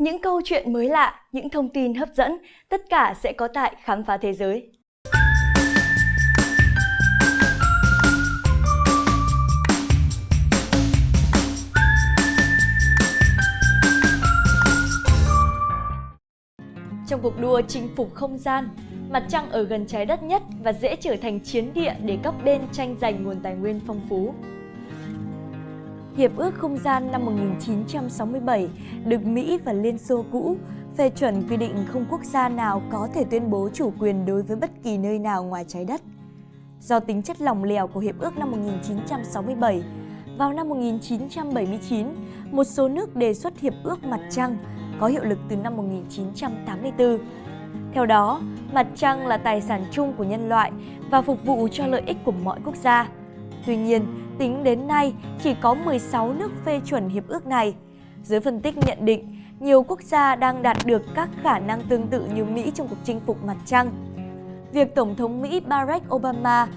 Những câu chuyện mới lạ, những thông tin hấp dẫn, tất cả sẽ có tại Khám phá Thế giới. Trong cuộc đua chinh phục không gian, mặt trăng ở gần trái đất nhất và dễ trở thành chiến địa để các bên tranh giành nguồn tài nguyên phong phú. Hiệp ước Không gian năm 1967 được Mỹ và Liên Xô cũ phê chuẩn quy định không quốc gia nào có thể tuyên bố chủ quyền đối với bất kỳ nơi nào ngoài trái đất. Do tính chất lỏng lẻo của Hiệp ước năm 1967, vào năm 1979, một số nước đề xuất Hiệp ước Mặt Trăng có hiệu lực từ năm 1984. Theo đó, mặt trăng là tài sản chung của nhân loại và phục vụ cho lợi ích của mọi quốc gia. Tuy nhiên, tính đến nay chỉ có 16 nước phê chuẩn hiệp ước này. Giới phân tích nhận định, nhiều quốc gia đang đạt được các khả năng tương tự như Mỹ trong cuộc chinh phục mặt trăng. Việc Tổng thống Mỹ Barack Obama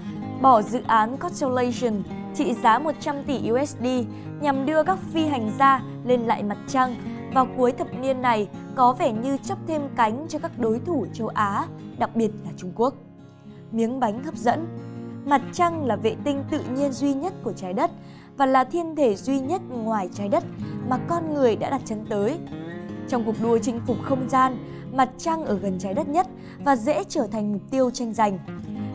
bỏ dự án Constellation trị giá 100 tỷ USD nhằm đưa các phi hành gia lên lại mặt trăng vào cuối thập niên này có vẻ như chấp thêm cánh cho các đối thủ châu Á, đặc biệt là Trung Quốc. Miếng bánh hấp dẫn Mặt trăng là vệ tinh tự nhiên duy nhất của trái đất và là thiên thể duy nhất ngoài trái đất mà con người đã đặt chân tới. Trong cuộc đua chinh phục không gian, mặt trăng ở gần trái đất nhất và dễ trở thành mục tiêu tranh giành.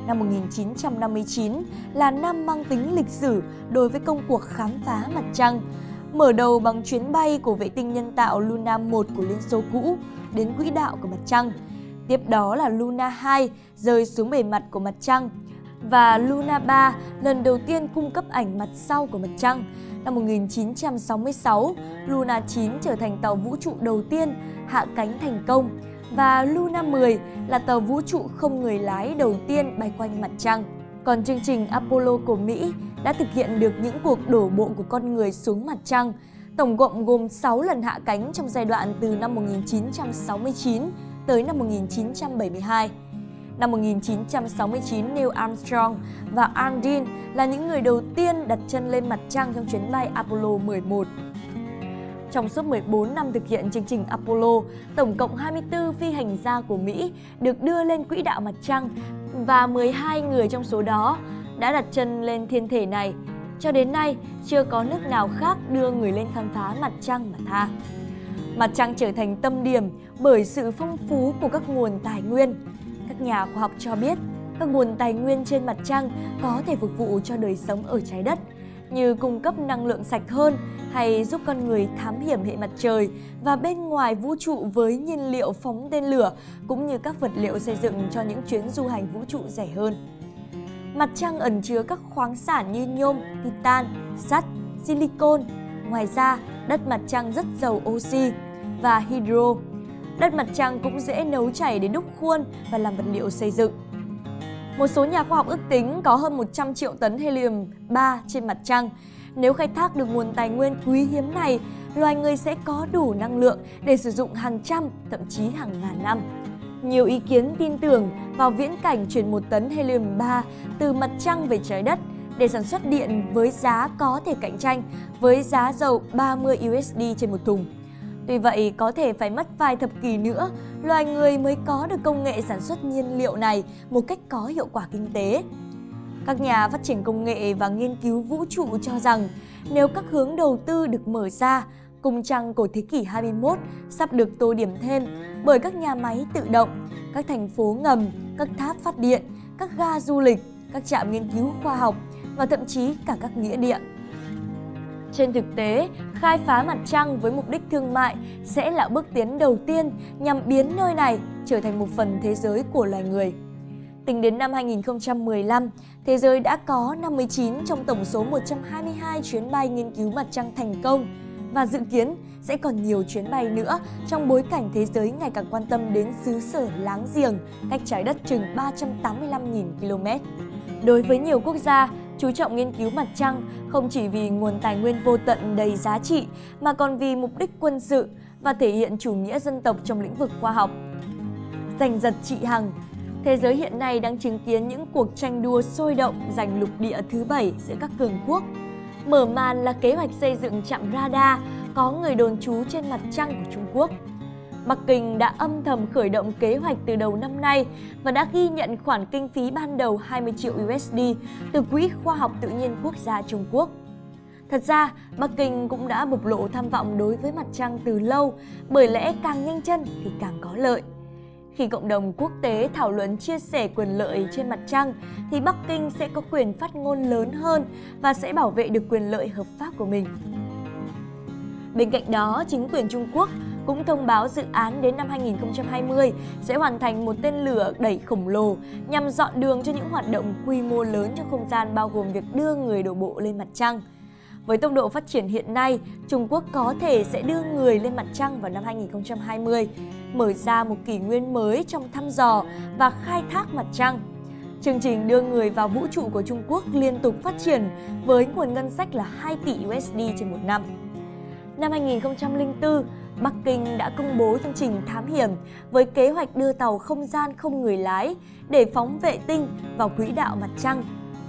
Năm 1959 là năm mang tính lịch sử đối với công cuộc khám phá mặt trăng, mở đầu bằng chuyến bay của vệ tinh nhân tạo Luna 1 của Liên Xô cũ đến quỹ đạo của mặt trăng. Tiếp đó là Luna 2 rơi xuống bề mặt của mặt trăng và Luna 3 lần đầu tiên cung cấp ảnh mặt sau của mặt trăng. Năm 1966, Luna 9 trở thành tàu vũ trụ đầu tiên hạ cánh thành công và Luna 10 là tàu vũ trụ không người lái đầu tiên bay quanh mặt trăng. Còn chương trình Apollo của Mỹ đã thực hiện được những cuộc đổ bộ của con người xuống mặt trăng, tổng cộng gồm 6 lần hạ cánh trong giai đoạn từ năm 1969 tới năm 1972. Năm 1969, Neil Armstrong và Aldrin là những người đầu tiên đặt chân lên mặt trăng trong chuyến bay Apollo 11. Trong suốt 14 năm thực hiện chương trình Apollo, tổng cộng 24 phi hành gia của Mỹ được đưa lên quỹ đạo mặt trăng và 12 người trong số đó đã đặt chân lên thiên thể này. Cho đến nay, chưa có nước nào khác đưa người lên khám phá mặt trăng mà tha. Mặt trăng trở thành tâm điểm bởi sự phong phú của các nguồn tài nguyên. Các nhà khoa học cho biết, các nguồn tài nguyên trên mặt trăng có thể phục vụ cho đời sống ở trái đất, như cung cấp năng lượng sạch hơn hay giúp con người thám hiểm hệ mặt trời và bên ngoài vũ trụ với nhiên liệu phóng tên lửa cũng như các vật liệu xây dựng cho những chuyến du hành vũ trụ rẻ hơn. Mặt trăng ẩn chứa các khoáng sản như nhôm, titan, sắt, silicon. Ngoài ra, đất mặt trăng rất giàu oxy và hydro. Đất mặt trăng cũng dễ nấu chảy để đúc khuôn và làm vật liệu xây dựng. Một số nhà khoa học ước tính có hơn 100 triệu tấn helium-3 trên mặt trăng. Nếu khai thác được nguồn tài nguyên quý hiếm này, loài người sẽ có đủ năng lượng để sử dụng hàng trăm, thậm chí hàng ngàn năm. Nhiều ý kiến tin tưởng vào viễn cảnh chuyển một tấn helium-3 từ mặt trăng về trái đất để sản xuất điện với giá có thể cạnh tranh với giá dầu 30 USD trên một thùng. Tuy vậy, có thể phải mất vài thập kỷ nữa, loài người mới có được công nghệ sản xuất nhiên liệu này một cách có hiệu quả kinh tế. Các nhà phát triển công nghệ và nghiên cứu vũ trụ cho rằng nếu các hướng đầu tư được mở ra, cung trăng của thế kỷ 21 sắp được tô điểm thêm bởi các nhà máy tự động, các thành phố ngầm, các tháp phát điện, các ga du lịch, các trạm nghiên cứu khoa học và thậm chí cả các nghĩa địa. Trên thực tế, khai phá mặt trăng với mục đích thương mại sẽ là bước tiến đầu tiên nhằm biến nơi này trở thành một phần thế giới của loài người. Tính đến năm 2015, thế giới đã có 59 trong tổng số 122 chuyến bay nghiên cứu mặt trăng thành công và dự kiến sẽ còn nhiều chuyến bay nữa trong bối cảnh thế giới ngày càng quan tâm đến xứ sở láng giềng cách trái đất chừng 385.000 km. Đối với nhiều quốc gia, chú trọng nghiên cứu mặt trăng, không chỉ vì nguồn tài nguyên vô tận đầy giá trị, mà còn vì mục đích quân sự và thể hiện chủ nghĩa dân tộc trong lĩnh vực khoa học. Giành giật trị hằng, Thế giới hiện nay đang chứng kiến những cuộc tranh đua sôi động giành lục địa thứ bảy giữa các cường quốc. Mở màn là kế hoạch xây dựng trạm radar có người đồn trú trên mặt trăng của Trung Quốc. Bắc Kinh đã âm thầm khởi động kế hoạch từ đầu năm nay và đã ghi nhận khoản kinh phí ban đầu 20 triệu USD từ Quỹ Khoa học Tự nhiên Quốc gia Trung Quốc. Thật ra, Bắc Kinh cũng đã bộc lộ tham vọng đối với mặt trăng từ lâu, bởi lẽ càng nhanh chân thì càng có lợi. Khi cộng đồng quốc tế thảo luận chia sẻ quyền lợi trên mặt trăng, thì Bắc Kinh sẽ có quyền phát ngôn lớn hơn và sẽ bảo vệ được quyền lợi hợp pháp của mình. Bên cạnh đó, chính quyền Trung Quốc cũng thông báo dự án đến năm 2020 sẽ hoàn thành một tên lửa đẩy khổng lồ nhằm dọn đường cho những hoạt động quy mô lớn trong không gian bao gồm việc đưa người đổ bộ lên mặt trăng. Với tốc độ phát triển hiện nay, Trung Quốc có thể sẽ đưa người lên mặt trăng vào năm 2020, mở ra một kỷ nguyên mới trong thăm dò và khai thác mặt trăng. Chương trình đưa người vào vũ trụ của Trung Quốc liên tục phát triển với nguồn ngân sách là 2 tỷ USD trên một năm. Năm 2004, Bắc Kinh đã công bố chương trình thám hiểm với kế hoạch đưa tàu không gian không người lái để phóng vệ tinh vào quỹ đạo mặt trăng.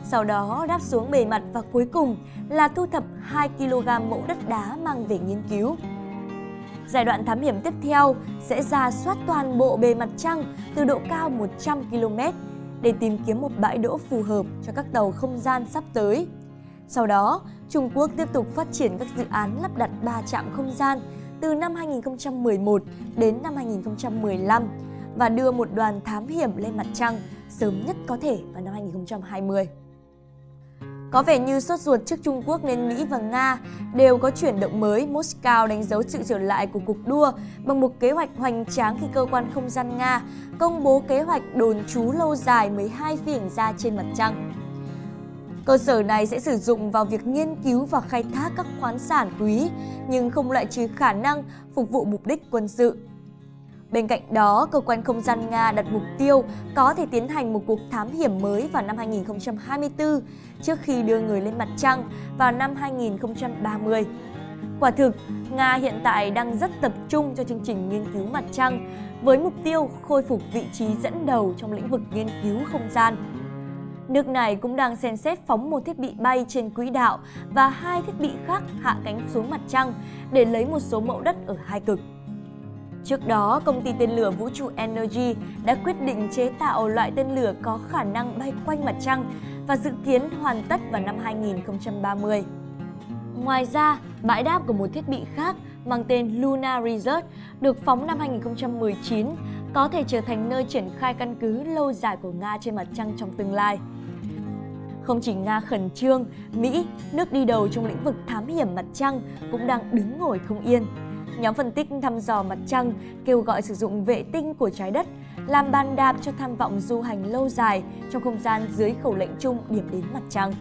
Sau đó đáp xuống bề mặt và cuối cùng là thu thập 2 kg mẫu đất đá mang về nghiên cứu. Giai đoạn thám hiểm tiếp theo sẽ ra soát toàn bộ bề mặt trăng từ độ cao 100 km để tìm kiếm một bãi đỗ phù hợp cho các tàu không gian sắp tới. Sau đó, Trung Quốc tiếp tục phát triển các dự án lắp đặt 3 trạm không gian từ năm 2011 đến năm 2015 và đưa một đoàn thám hiểm lên mặt trăng sớm nhất có thể vào năm 2020. Có vẻ như sốt ruột trước Trung Quốc nên Mỹ và Nga đều có chuyển động mới. Moscow đánh dấu sự trở lại của cuộc đua bằng một kế hoạch hoành tráng khi cơ quan không gian Nga công bố kế hoạch đồn trú lâu dài 12 phi hành gia trên mặt trăng. Cơ sở này sẽ sử dụng vào việc nghiên cứu và khai thác các khoáng sản quý, nhưng không loại trừ khả năng phục vụ mục đích quân sự. Bên cạnh đó, cơ quan không gian Nga đặt mục tiêu có thể tiến hành một cuộc thám hiểm mới vào năm 2024 trước khi đưa người lên mặt trăng vào năm 2030. Quả thực, Nga hiện tại đang rất tập trung cho chương trình nghiên cứu mặt trăng với mục tiêu khôi phục vị trí dẫn đầu trong lĩnh vực nghiên cứu không gian. Nước này cũng đang xem xét phóng một thiết bị bay trên quỹ đạo và hai thiết bị khác hạ cánh xuống mặt trăng để lấy một số mẫu đất ở hai cực. Trước đó, công ty tên lửa vũ trụ Energy đã quyết định chế tạo loại tên lửa có khả năng bay quanh mặt trăng và dự kiến hoàn tất vào năm 2030. Ngoài ra, bãi đáp của một thiết bị khác mang tên Luna Resort được phóng năm 2019 có thể trở thành nơi triển khai căn cứ lâu dài của Nga trên mặt trăng trong tương lai. Không chỉ Nga khẩn trương, Mỹ, nước đi đầu trong lĩnh vực thám hiểm mặt trăng cũng đang đứng ngồi không yên. Nhóm phân tích thăm dò mặt trăng kêu gọi sử dụng vệ tinh của trái đất làm bàn đạp cho tham vọng du hành lâu dài trong không gian dưới khẩu lệnh chung điểm đến mặt trăng.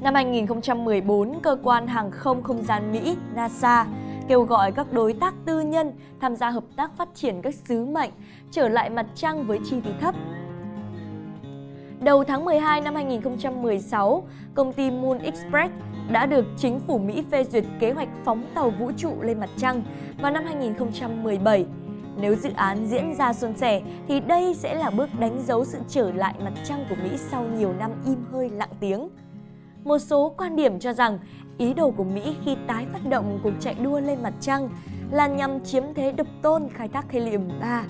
Năm 2014, cơ quan hàng không không gian Mỹ NASA kêu gọi các đối tác tư nhân tham gia hợp tác phát triển các sứ mệnh trở lại mặt trăng với chi phí thấp Đầu tháng 12 năm 2016, công ty Moon Express đã được chính phủ Mỹ phê duyệt kế hoạch phóng tàu vũ trụ lên mặt trăng vào năm 2017. Nếu dự án diễn ra suôn sẻ thì đây sẽ là bước đánh dấu sự trở lại mặt trăng của Mỹ sau nhiều năm im hơi lặng tiếng. Một số quan điểm cho rằng ý đồ của Mỹ khi tái phát động cuộc chạy đua lên mặt trăng là nhằm chiếm thế độc tôn khai thác helium-3.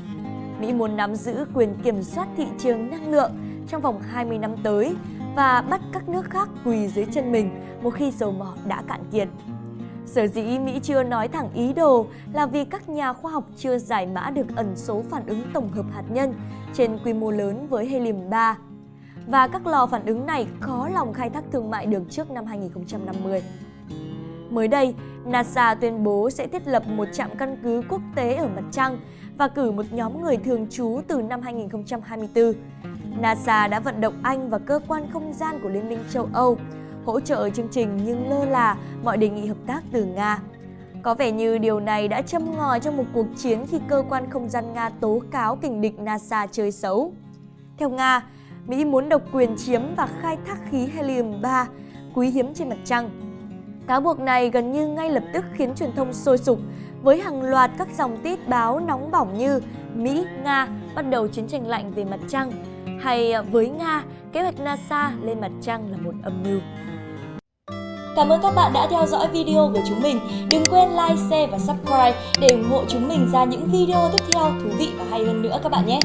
Mỹ muốn nắm giữ quyền kiểm soát thị trường năng lượng trong vòng 20 năm tới và bắt các nước khác quỳ dưới chân mình một khi dầu mỏ đã cạn kiệt. Sở dĩ Mỹ chưa nói thẳng ý đồ là vì các nhà khoa học chưa giải mã được ẩn số phản ứng tổng hợp hạt nhân trên quy mô lớn với helium-3 và các lò phản ứng này khó lòng khai thác thương mại được trước năm 2050. Mới đây, NASA tuyên bố sẽ thiết lập một trạm căn cứ quốc tế ở mặt trăng và cử một nhóm người thường trú từ năm 2024. NASA đã vận động Anh và cơ quan không gian của Liên minh châu Âu hỗ trợ chương trình nhưng lơ là mọi đề nghị hợp tác từ Nga. Có vẻ như điều này đã châm ngòi trong một cuộc chiến khi cơ quan không gian Nga tố cáo kình địch NASA chơi xấu. Theo Nga, Mỹ muốn độc quyền chiếm và khai thác khí helium-3 quý hiếm trên mặt trăng. Cáo buộc này gần như ngay lập tức khiến truyền thông sôi sục với hàng loạt các dòng tít báo nóng bỏng như Mỹ, Nga bắt đầu chiến tranh lạnh về mặt trăng hay à, với Nga, kế hoạch NASA lên mặt trăng là một âm mưu. Cảm ơn các bạn đã theo dõi video của chúng mình. Đừng quên like, share và subscribe để ủng hộ chúng mình ra những video tiếp theo thú vị và hay hơn nữa các bạn nhé.